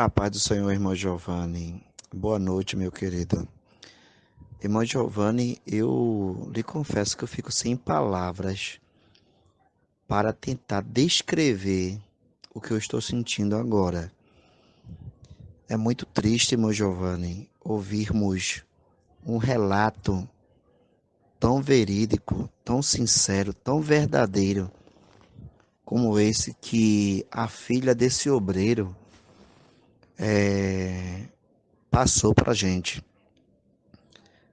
A paz do Senhor, irmão Giovanni. Boa noite, meu querido. Irmão Giovanni, eu lhe confesso que eu fico sem palavras para tentar descrever o que eu estou sentindo agora. É muito triste, irmão Giovanni, ouvirmos um relato tão verídico, tão sincero, tão verdadeiro como esse que a filha desse obreiro é, passou para a gente.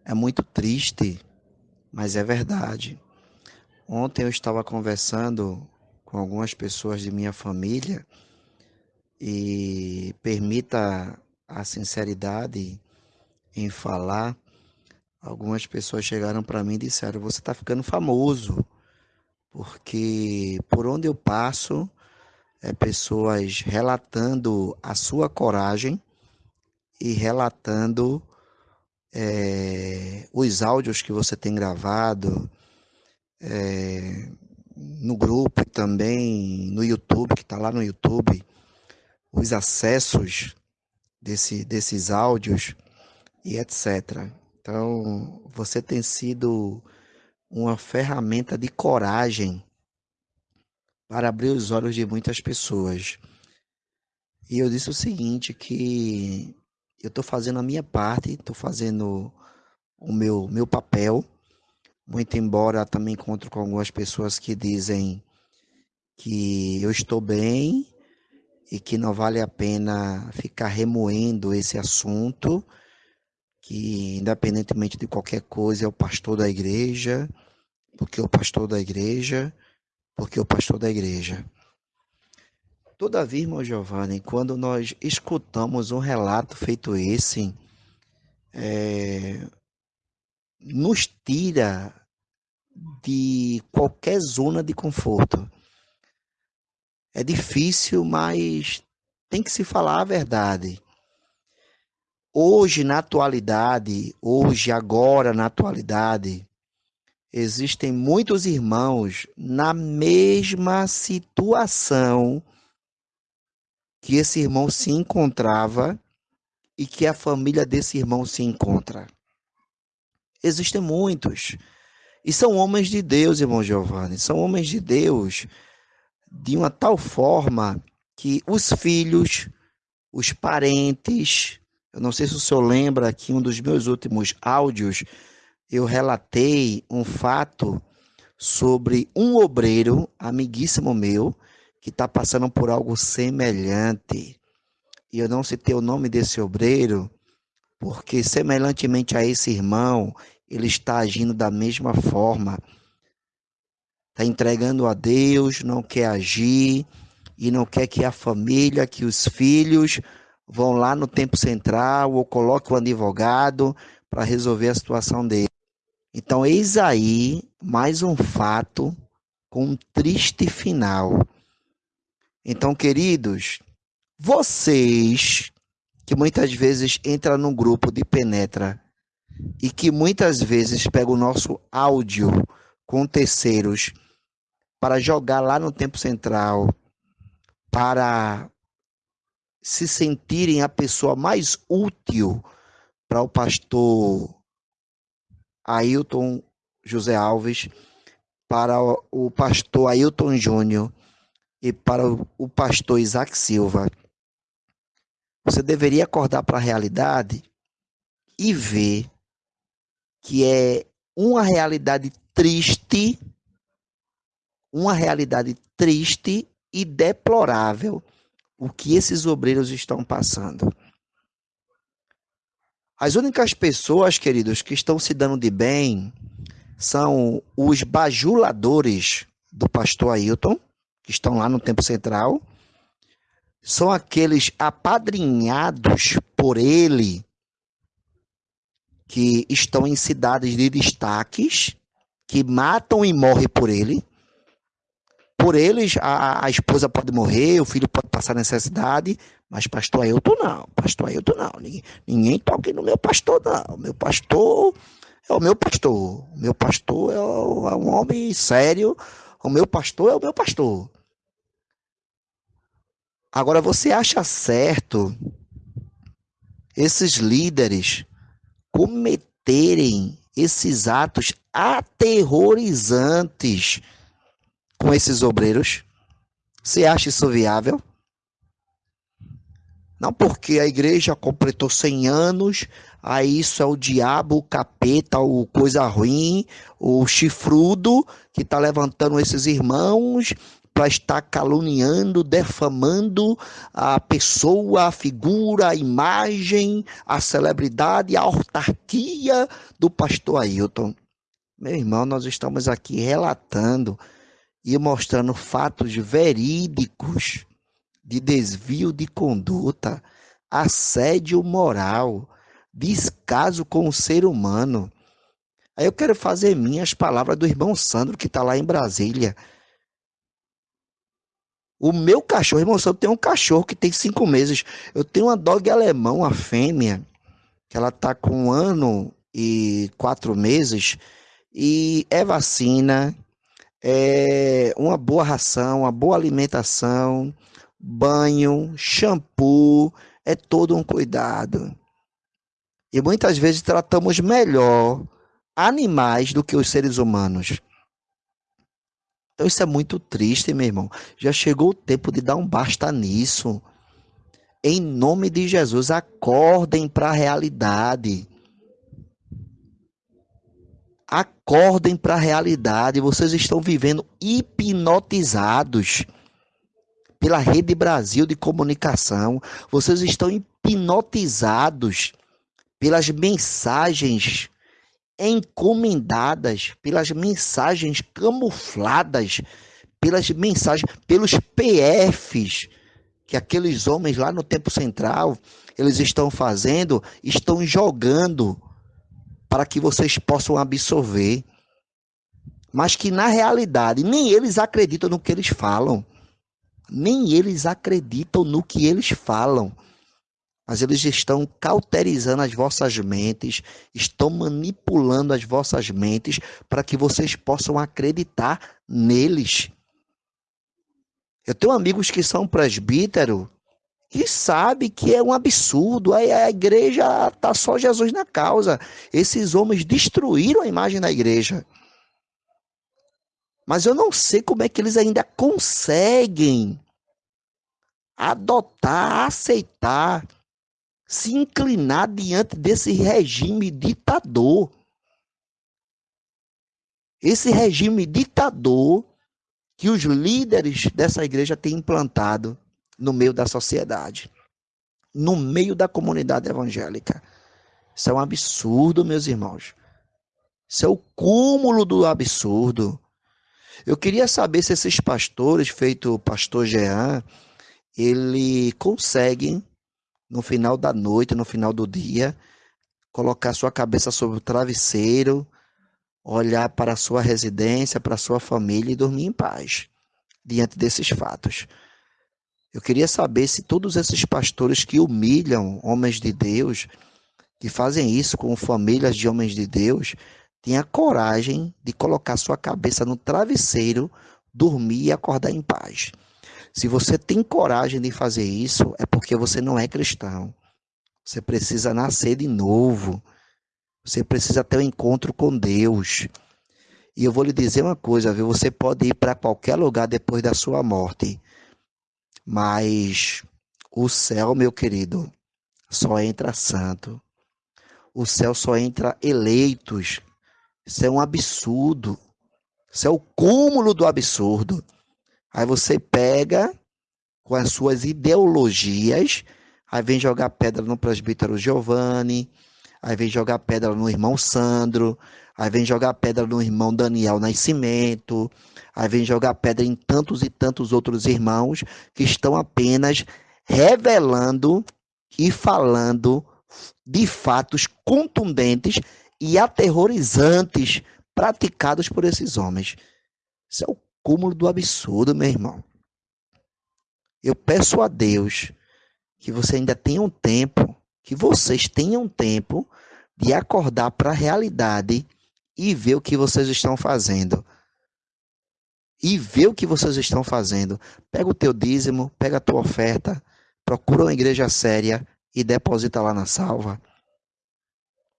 É muito triste, mas é verdade. Ontem eu estava conversando com algumas pessoas de minha família e permita a sinceridade em falar. Algumas pessoas chegaram para mim e disseram: Você está ficando famoso, porque por onde eu passo, é, pessoas relatando a sua coragem e relatando é, os áudios que você tem gravado é, no grupo também no YouTube, que está lá no YouTube, os acessos desse, desses áudios e etc. Então, você tem sido uma ferramenta de coragem para abrir os olhos de muitas pessoas. E eu disse o seguinte, que eu estou fazendo a minha parte, estou fazendo o meu, meu papel, muito embora também encontro com algumas pessoas que dizem que eu estou bem e que não vale a pena ficar remoendo esse assunto, que independentemente de qualquer coisa é o pastor da igreja, porque o pastor da igreja porque o pastor da igreja. Todavia, irmão Giovanni, quando nós escutamos um relato feito esse, é, nos tira de qualquer zona de conforto. É difícil, mas tem que se falar a verdade. Hoje, na atualidade, hoje, agora, na atualidade, Existem muitos irmãos na mesma situação que esse irmão se encontrava e que a família desse irmão se encontra. Existem muitos. E são homens de Deus, irmão Giovanni. São homens de Deus de uma tal forma que os filhos, os parentes, eu não sei se o senhor lembra que um dos meus últimos áudios eu relatei um fato sobre um obreiro, amiguíssimo meu, que está passando por algo semelhante. E eu não citei o nome desse obreiro, porque semelhantemente a esse irmão, ele está agindo da mesma forma. Está entregando a Deus, não quer agir e não quer que a família, que os filhos vão lá no tempo central ou coloque o advogado para resolver a situação dele. Então, eis aí mais um fato com um triste final. Então, queridos, vocês que muitas vezes entram num grupo de penetra e que muitas vezes pegam o nosso áudio com terceiros para jogar lá no tempo central, para se sentirem a pessoa mais útil para o pastor Ailton José Alves, para o pastor Ailton Júnior e para o pastor Isaac Silva. Você deveria acordar para a realidade e ver que é uma realidade triste, uma realidade triste e deplorável o que esses obreiros estão passando. As únicas pessoas, queridos, que estão se dando de bem são os bajuladores do pastor Ailton, que estão lá no Tempo Central. São aqueles apadrinhados por ele, que estão em cidades de destaques, que matam e morrem por ele. Por eles, a, a esposa pode morrer, o filho pode passar necessidade, mas pastor Ailton não, pastor Ailton não. Ninguém, ninguém toque no meu pastor, não. Meu pastor é o meu pastor. O meu pastor é, o, é um homem sério. O meu pastor é o meu pastor. Agora, você acha certo esses líderes cometerem esses atos aterrorizantes com esses obreiros? Você acha isso viável? Não porque a igreja completou 100 anos, aí isso é o diabo, o capeta, o coisa ruim, o chifrudo que está levantando esses irmãos para estar caluniando, defamando a pessoa, a figura, a imagem, a celebridade, a autarquia do pastor Ailton. Meu irmão, nós estamos aqui relatando e mostrando fatos verídicos de desvio de conduta, assédio moral, descaso com o ser humano. Aí eu quero fazer minhas palavras do irmão Sandro, que está lá em Brasília. O meu cachorro, irmão, eu tenho um cachorro que tem cinco meses. Eu tenho uma dog alemão, uma fêmea, que ela tá com um ano e quatro meses. E é vacina, é uma boa ração, uma boa alimentação, banho, shampoo, é todo um cuidado. E muitas vezes tratamos melhor animais do que os seres humanos. Então isso é muito triste, meu irmão. Já chegou o tempo de dar um basta nisso. Em nome de Jesus, acordem para a realidade. Acordem para a realidade. Vocês estão vivendo hipnotizados pela Rede Brasil de Comunicação. Vocês estão hipnotizados pelas mensagens encomendadas pelas mensagens camufladas, pelas mensagens, pelos PFs que aqueles homens lá no tempo central eles estão fazendo, estão jogando para que vocês possam absorver. Mas que na realidade nem eles acreditam no que eles falam. Nem eles acreditam no que eles falam mas eles estão cauterizando as vossas mentes, estão manipulando as vossas mentes para que vocês possam acreditar neles. Eu tenho amigos que são presbítero que sabe que é um absurdo, a, a igreja tá só Jesus na causa. Esses homens destruíram a imagem da igreja. Mas eu não sei como é que eles ainda conseguem adotar, aceitar se inclinar diante desse regime ditador. Esse regime ditador que os líderes dessa igreja têm implantado no meio da sociedade, no meio da comunidade evangélica. Isso é um absurdo, meus irmãos. Isso é o cúmulo do absurdo. Eu queria saber se esses pastores, feito o pastor Jean, ele conseguem no final da noite, no final do dia, colocar sua cabeça sobre o travesseiro, olhar para a sua residência, para a sua família e dormir em paz diante desses fatos. Eu queria saber se todos esses pastores que humilham homens de Deus, que fazem isso com famílias de homens de Deus, têm a coragem de colocar sua cabeça no travesseiro, dormir e acordar em paz. Se você tem coragem de fazer isso, é porque você não é cristão. Você precisa nascer de novo. Você precisa ter um encontro com Deus. E eu vou lhe dizer uma coisa, viu? Você pode ir para qualquer lugar depois da sua morte. Mas o céu, meu querido, só entra santo. O céu só entra eleitos. Isso é um absurdo. Isso é o cúmulo do absurdo. Aí você pega com as suas ideologias, aí vem jogar pedra no presbítero Giovanni, aí vem jogar pedra no irmão Sandro, aí vem jogar pedra no irmão Daniel Nascimento, aí vem jogar pedra em tantos e tantos outros irmãos que estão apenas revelando e falando de fatos contundentes e aterrorizantes praticados por esses homens. Isso é o cúmulo do absurdo, meu irmão. Eu peço a Deus que você ainda tenha um tempo, que vocês tenham tempo de acordar para a realidade e ver o que vocês estão fazendo. e vê o que vocês estão fazendo. Pega o teu dízimo, pega a tua oferta, procura uma igreja séria e deposita lá na salva.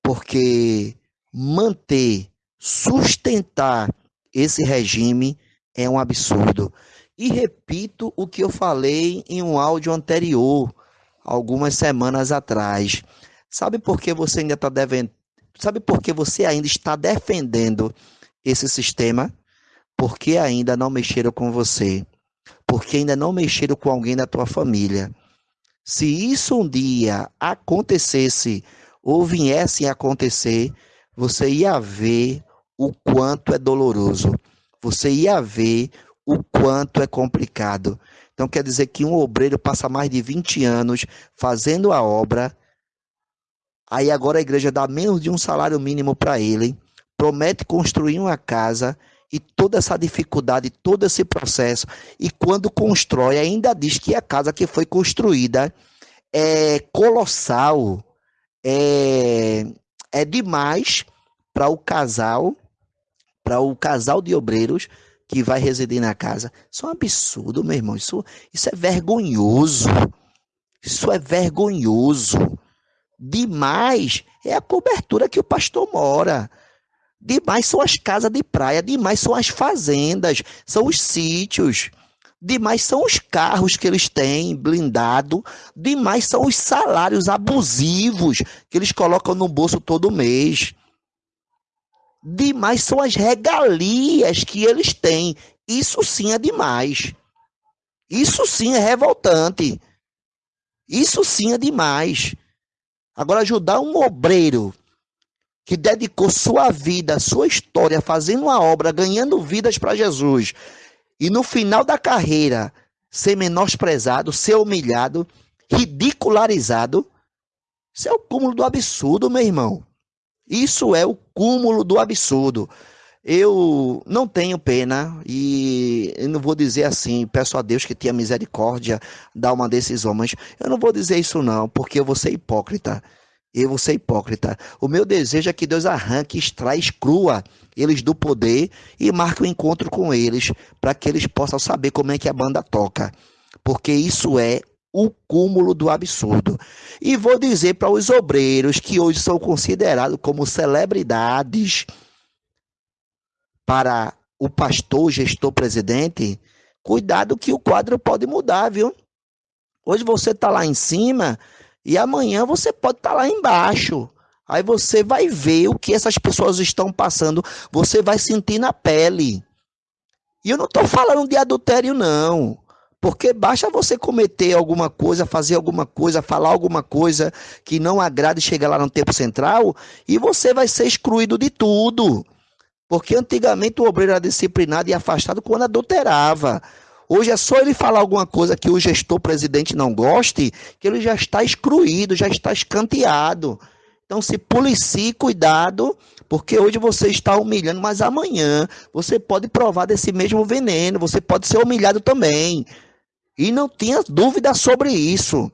Porque manter, sustentar esse regime é um absurdo. E repito o que eu falei em um áudio anterior, algumas semanas atrás. Sabe por que você ainda está devendo? Sabe por que você ainda está defendendo esse sistema? Porque ainda não mexeram com você. Porque ainda não mexeram com alguém da tua família. Se isso um dia acontecesse ou viesse a acontecer, você ia ver o quanto é doloroso. Você ia ver o quanto é complicado. Então quer dizer que um obreiro passa mais de 20 anos fazendo a obra, aí agora a igreja dá menos de um salário mínimo para ele, promete construir uma casa e toda essa dificuldade, todo esse processo, e quando constrói, ainda diz que a casa que foi construída é colossal, é, é demais para o casal, para o casal de obreiros que vai residir na casa. Isso é um absurdo, meu irmão. Isso, isso é vergonhoso. Isso é vergonhoso. Demais é a cobertura que o pastor mora. Demais são as casas de praia, demais são as fazendas, são os sítios. Demais são os carros que eles têm blindado, demais são os salários abusivos que eles colocam no bolso todo mês demais são as regalias que eles têm. Isso sim é demais. Isso sim é revoltante. Isso sim é demais. Agora, ajudar um obreiro que dedicou sua vida, sua história, fazendo uma obra, ganhando vidas para Jesus, e no final da carreira ser menosprezado, ser humilhado, ridicularizado, isso é o cúmulo do absurdo, meu irmão. Isso é o cúmulo do absurdo. Eu não tenho pena e não vou dizer assim, peço a Deus que tenha misericórdia, dá uma desses homens. Eu não vou dizer isso não, porque eu vou ser hipócrita. Eu vou ser hipócrita. O meu desejo é que Deus arranque, extrai, exclua eles do poder e marque um encontro com eles, para que eles possam saber como é que a banda toca. Porque isso é o cúmulo do absurdo. E vou dizer para os obreiros que hoje são considerados como celebridades para o pastor, gestor, presidente, cuidado que o quadro pode mudar, viu? Hoje você está lá em cima e amanhã você pode estar tá lá embaixo. Aí você vai ver o que essas pessoas estão passando, você vai sentir na pele. E eu não estou falando de adultério, não. Porque basta você cometer alguma coisa, fazer alguma coisa, falar alguma coisa que não agrade chegar lá no tempo central e você vai ser excluído de tudo. Porque antigamente o obreiro era disciplinado e afastado quando adulterava. Hoje é só ele falar alguma coisa que o gestor presidente não goste, que ele já está excluído, já está escanteado. Então se policie, cuidado, porque hoje você está humilhando, mas amanhã você pode provar desse mesmo veneno, você pode ser humilhado também. E não tenha dúvida sobre isso.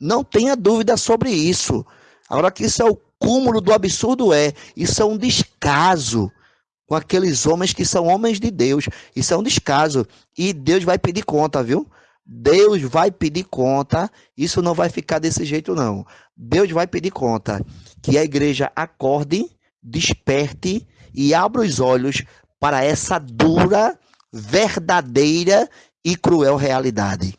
Não tenha dúvida sobre isso. Agora que isso é o cúmulo do absurdo é, isso é um descaso com aqueles homens que são homens de Deus. Isso é um descaso e Deus vai pedir conta, viu? Deus vai pedir conta. Isso não vai ficar desse jeito não. Deus vai pedir conta que a igreja acorde, desperte e abra os olhos para essa dura, verdadeira e cruel realidade.